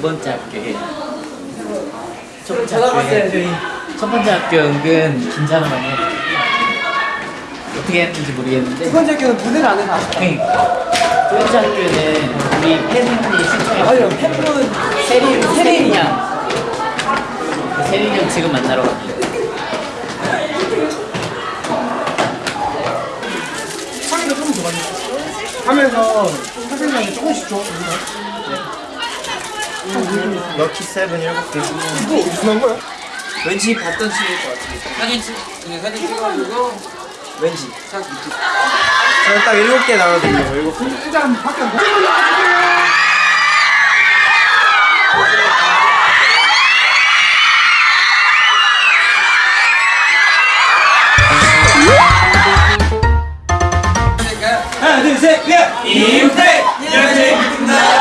두 번째 학교에. 첫 번째 학교에 첫 번째 학교 은근 긴장을 많이 했어 어떻게 했는지 모르겠는데. 두 번째 학교는 무대를 안 해서 아쉽다. 두 번째 학교는 우리 팬분이 신청해 맞아요. 팬분 세린 세린이 형 세린이 형 지금 만나러 갑니다. 하면서 사실상에 조금씩 줘. 럭키 세븐 일곱 개. 이거 무슨 거야? 왠지 봤던 친구일 것 같아. 사진 찍, 그냥 사진 찍어가지고 왠지 딱 이렇게. 저는 딱 일곱 개 나눠드리려고 일곱 개. 일단 밖에 안 가. 하나, 둘, 셋, 넷! 임팩! 여자입니다!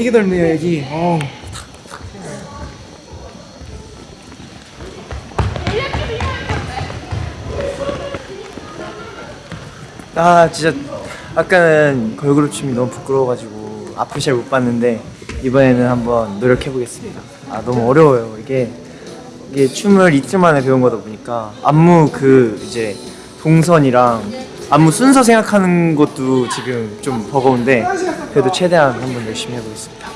되게 넓네요 여기. 어. 아 진짜 아까는 걸그룹 춤이 너무 부끄러워가지고 앞을 잘 못 봤는데 이번에는 한번 노력해 보겠습니다. 아 너무 어려워요 이게 이게 춤을 이틀 만에 배운 거다 보니까 안무 그 이제 동선이랑 안무 순서 생각하는 것도 지금 좀 버거운데 그래도 최대한 한번 열심히 해보겠습니다.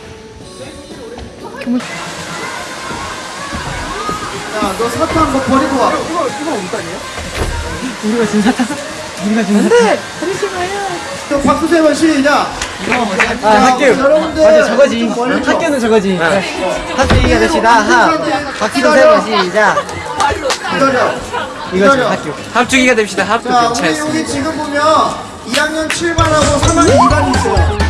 야너 사탕 거 버리고 와. 이거 이거 엉따니야? 우리가 지금 사탕. 우리가 지금 안돼. 그러지 마요. 박수 세번 시작. 아 학교. 여러분들. 맞아 저거지. 학교는 저거지. 학교 됩시다. 하. 박수 세번 시작. 기다려. 이거지 학교. 합주기가 됩시다. 합주 자, 우리 괜찮습니다. 여기 지금 보면 2학년 7반하고 3학년 2반이 있어요.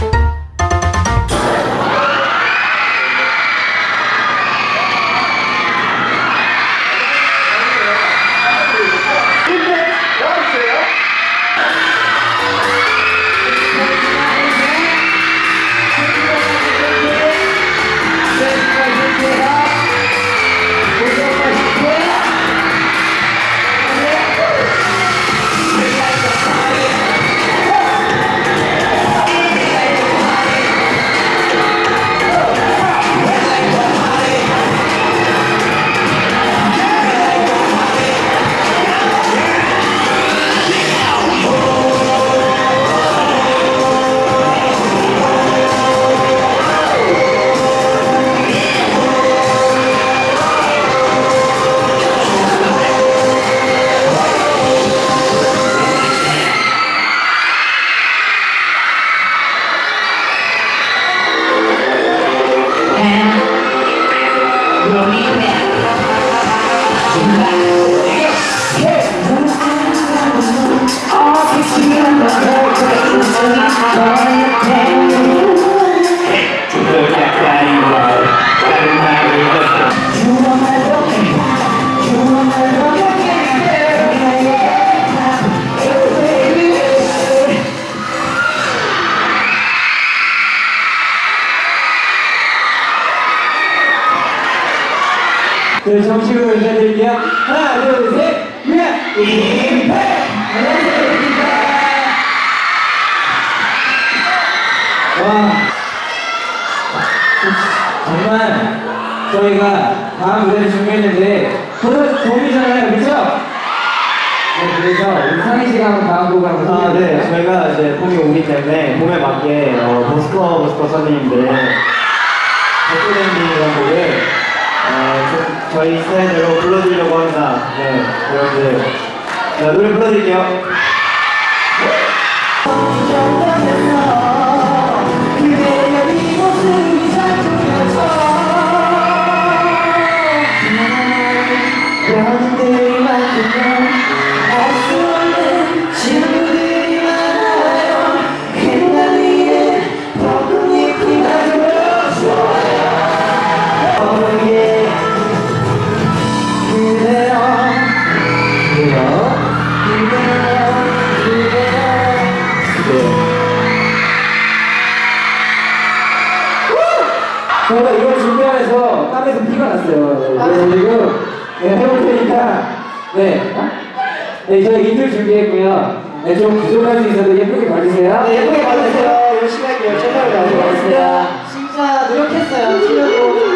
임팩! 와. 정말 저희가 다음 무대를 준비했는데 벌써 봄이잖아요, 그쵸? 그래서 우리 상희 씨가 한번 다음 곡을 한번 아, 네. 저희가 이제 봄이 오기 때문에 봄에 맞게 어, 버스커 버스커 선생님들의 백도랜딩이라는 곡을 어, 저, 저희 스타일대로 불러드리려고 합니다. 네, 여러분들. 자, 노래 불러드릴게요. 저희가 이걸 준비하면서 땀에서 피가 났어요. 그래서 지금 네, 해볼 테니까 네. 네, 저희 인들 준비했고요. 네, 좀 부족할 수 있어도 예쁘게 봐주세요. 네, 예쁘게 봐주세요. 열심히 할게요. 최선을 다하겠습니다. 진짜 노력했어요. 치려고.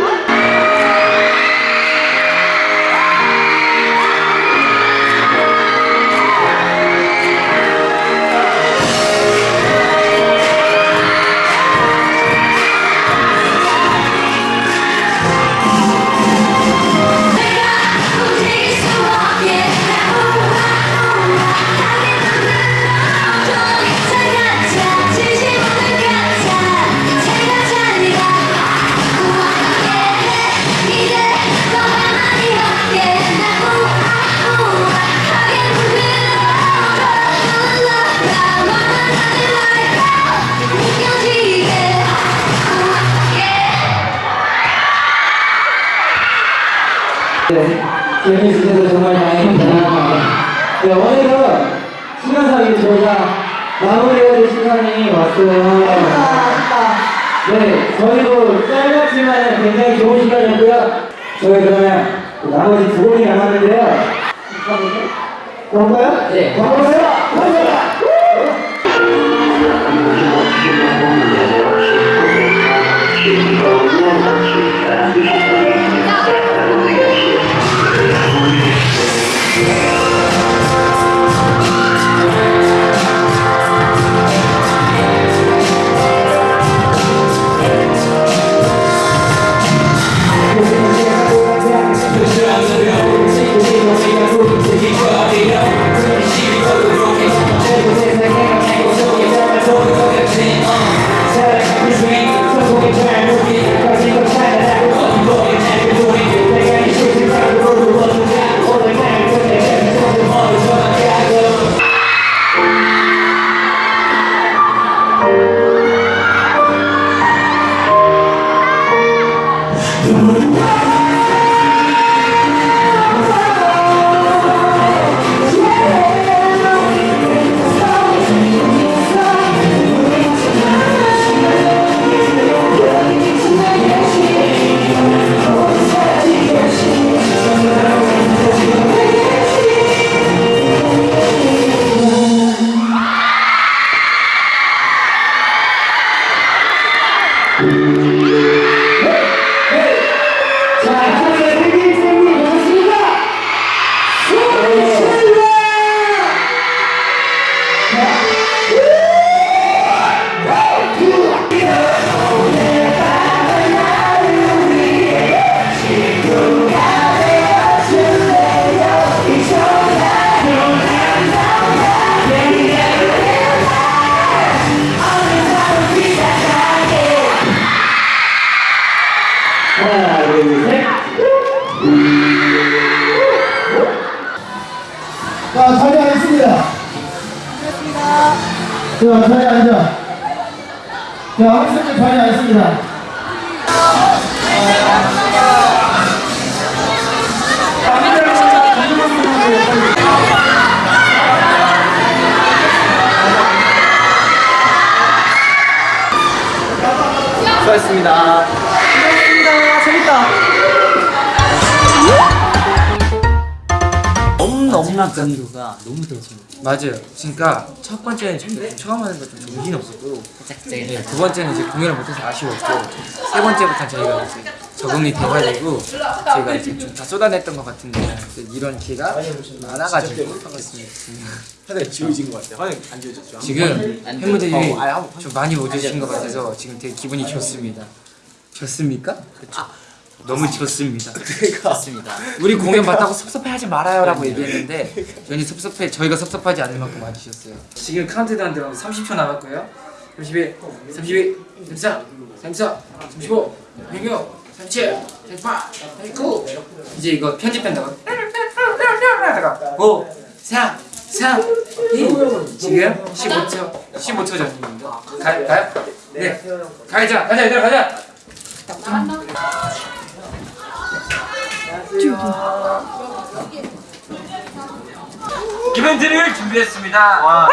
네, 재미있으셔서 정말 다행입니다. 네, 오늘은 시간상 이 저희가 마무리해야 될 시간이 왔어요. 네, 저희도 짧았지만 굉장히 좋은 시간이었고요. 저희 그러면 나머지 두 곡이 남았는데요. 볼까요? 네. 가볼까요? 가볼 까 요? 자, 자리 앉아. 자, 학생들 자리 앉습니다. 수고하셨습니다. 엄청난 강도가 너무 대충 맞아요. 그러니까 첫 번째는 좀 처음 하는 거좀 정신 없었고 네, 두 번째는 이제 공연을 못해서 아쉬웠고 세 번째부터 저희가 이제 적응이 돼가지고 제가 이제 좀 다 쏟아냈던 것 같은데 이런 기회가 많아가지고 하겠습니다. 하늘 지워진 것 같아요. 하늘 안 지워졌죠? 지금 팬분들이 좀 많이 오주신 것 같아서 지금 되게 기분이 좋습니다. 좋습니까? 그렇죠. 너무 좋습니다. 좋습니다. 우리 공연 봤다고 섭섭해하지 말아요라고 얘기했는데 괜히 섭섭해 저희가 섭섭하지 않을 만큼 와주셨어요. 지금 카운트다운 들어 30초 남았고요. 31, 32, 33, 34, 35, 36, 37, 38, 39 이제 이거 편집한다고 하다가 5, 4, 3, 2 지금 15초 15초 전입니다. 가, 가요? 네 가자 가자 얘들아 가자 이벤트를 준비했습니다. 와.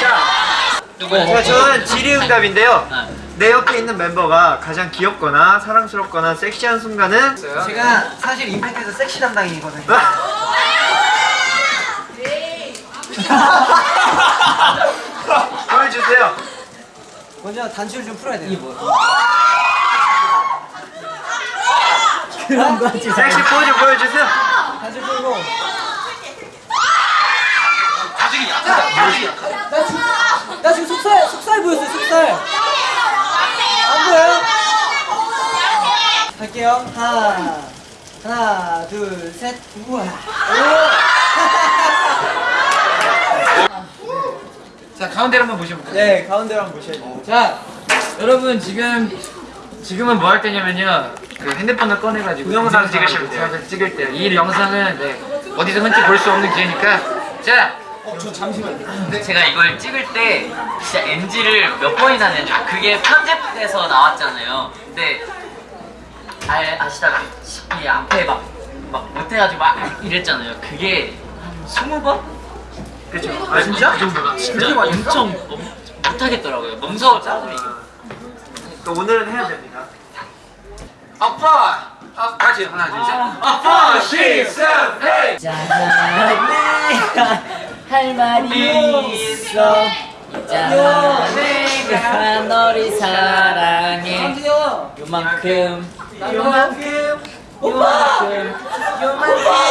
자, 저는 질의응답인데요. 내 옆에 있는 멤버가 가장 귀엽거나 사랑스럽거나 섹시한 순간은 제가 사실 임팩트에서 섹시 담당이거든요. 보여주세요. 먼저 단추를 좀 풀어야 돼요. 섹시 포즈 보여주세요. 단추 풀고. 나 지금 속살 속살 보였어요 속살. 안 보여요? 할게요. 하나 하나 둘 셋. 우와. 자 가운데로 한번 보셔볼까요? 네, 가운데로 한번 보셔야 돼요. 자 여러분 지금 지금은 뭐 할 때냐면요 그 핸드폰을 꺼내가지고 동영상 찍으시면 돼요. 찍을 때이 영상은 네, 어디서 흔치 볼 수 없는 기회니까 자 제가 이걸 찍을 때 진짜 NG를 몇 번이나 냈는지 그게 편집돼서 나왔잖아요. 근데 알, 아시다시피 앞에 막, 막 못해가지고 막 이랬잖아요. 그게 한 20번? 그렇죠. 아 진짜? 그 정도가 진짜 엄청 엄- 못하겠더라고요. 무서워 짜증이. 또 오늘은 해야 됩니다. 아빠! 아, 같이 하나 둘 셋. 아빠 시선 헤이 할 말이 있어. 있잖아 내가 너를 사랑해. 요만큼. 요만큼. 요만큼 요만큼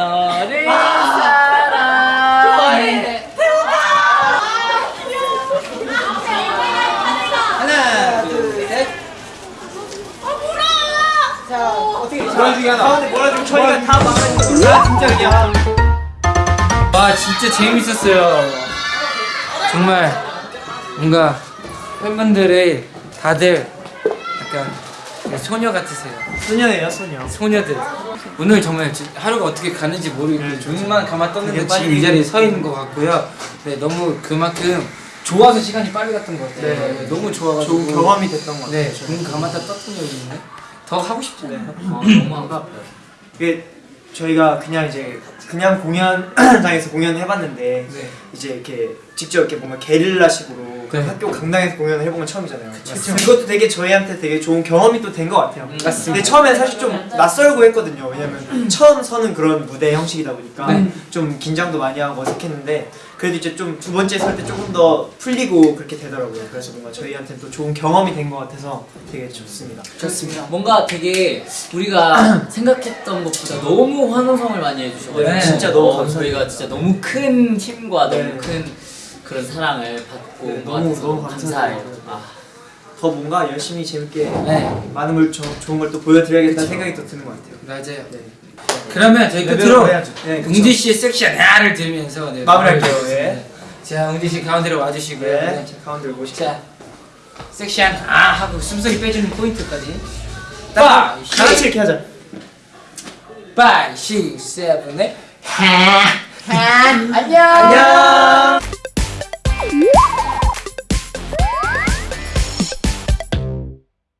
너를 사랑해. 하나 둘 셋. 자 어떻게 가운데 저희가 다 막아주는 걸로. 아 진짜 그냥. 와 진짜 재밌었어요. 정말 뭔가 팬분들이 다들 약간 소녀 같으세요. 소녀예요, 소녀. 소녀들. 오늘 정말 지- 하루가 어떻게 가는지 모르겠는데 눈만 감아 떴는데 지금 이 자리에 서 있는 것 같고요. 네 너무 그만큼 좋아서 시간이 빨리 갔던 것 같아요. 네, 너무 좋아가지고 좋은 경험이 됐던 것 같아요. 네, 눈 감았다 떴던 적이 있네. 더 하고 싶잖아요? 너무 아깝다. 이게 저희가 그냥 이제 그냥 공연장에서 공연을 해봤는데 네. 이제 이렇게 직접 이렇게 뭔가 게릴라식으로 그 네. 학교 강당에서 공연을 해본 건 처음이잖아요. 그것도 되게 저희한테 되게 좋은 경험이 또 된 것 같아요. 맞습니다. 근데 처음에 사실 좀 낯설고 했거든요. 왜냐면 처음 서는 그런 무대 형식이다 보니까 네. 좀 긴장도 많이 하고 어색했는데 그래도 이제 좀 두 번째 설 때 조금 더 풀리고 그렇게 되더라고요. 그래서 뭔가 저희한테 또 좋은 경험이 된 것 같아서 되게 좋습니다. 좋습니다 뭔가 되게 우리가 생각했던 것보다 너무 환호성을 많이 해주셔가지고 네, 진짜 너무 어, 감사합니다. 저희가 진짜 너무 큰 힘과 네. 너무 큰 그런 사랑을 받고 네, 너무, 너무 감사해요. 감사해요. 아, 더 뭔가 열심히 재밌게 네. 많은 걸 조, 좋은 걸 또 보여드려야겠다는 생각이 또 드는 것 같아요. 맞아요 네. 그러면 저희 끝으로. 네. 웅지 씨의 섹시한 야를 들으면서 네, 마무리할게요. 마무리하겠습니다. 네. 자, 웅지 씨 가운데로 와주시고요. 네, 자, 가운데로 모시죠. 자, 섹시한 아 하고 숨소리 빼주는 포인트까지. 다 같이 파, 이렇게 하자. 파이, 시, 세븐, 에 안녕. 안녕. Bye.